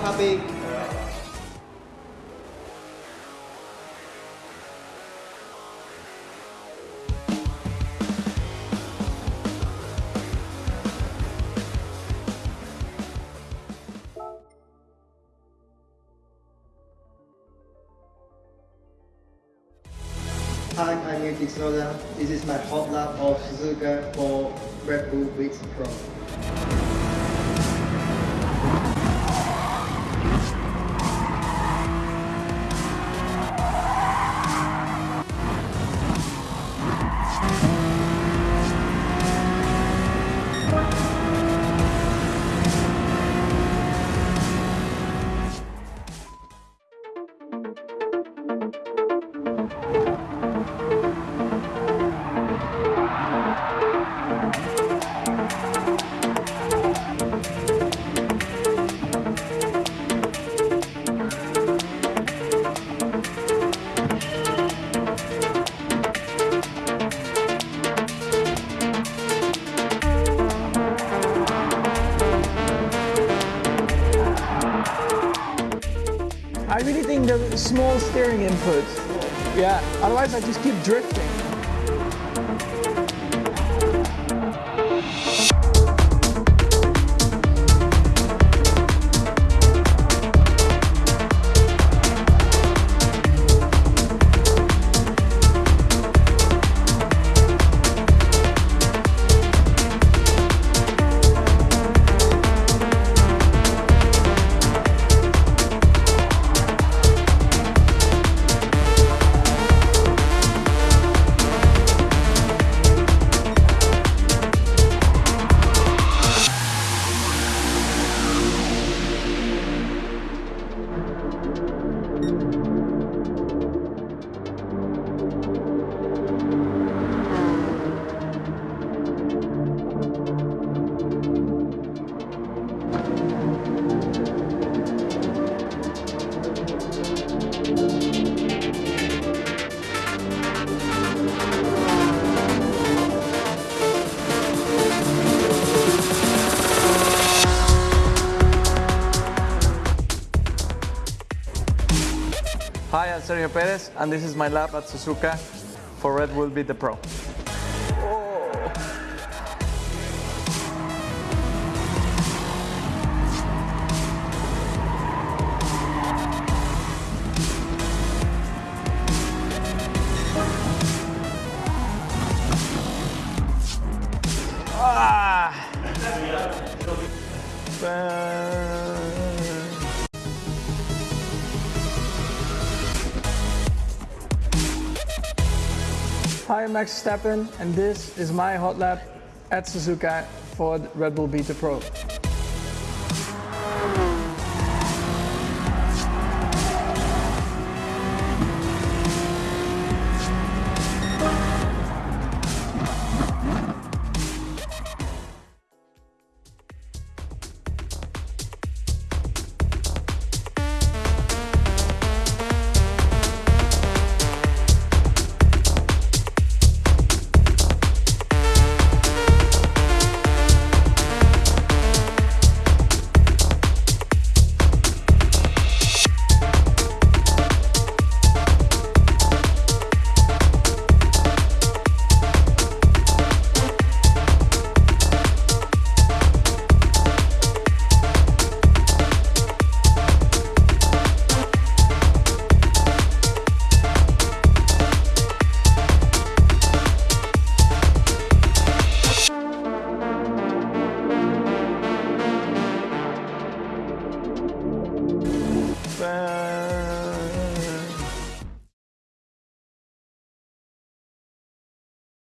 happy. Hi, I'm Yuki Tsunoda. This is my hot lap of Suzuka for Red Bull Beats Pro. Small steering input. Yeah, otherwise I just keep drifting. Hi, I'm Sergio Perez, and this is my lap at Suzuka for Red Bull Beat the Pro. Ah! Hi, I'm Max Verstappen, and this is my hot lap at Suzuka for the Red Bull Beat the Pro. Bye.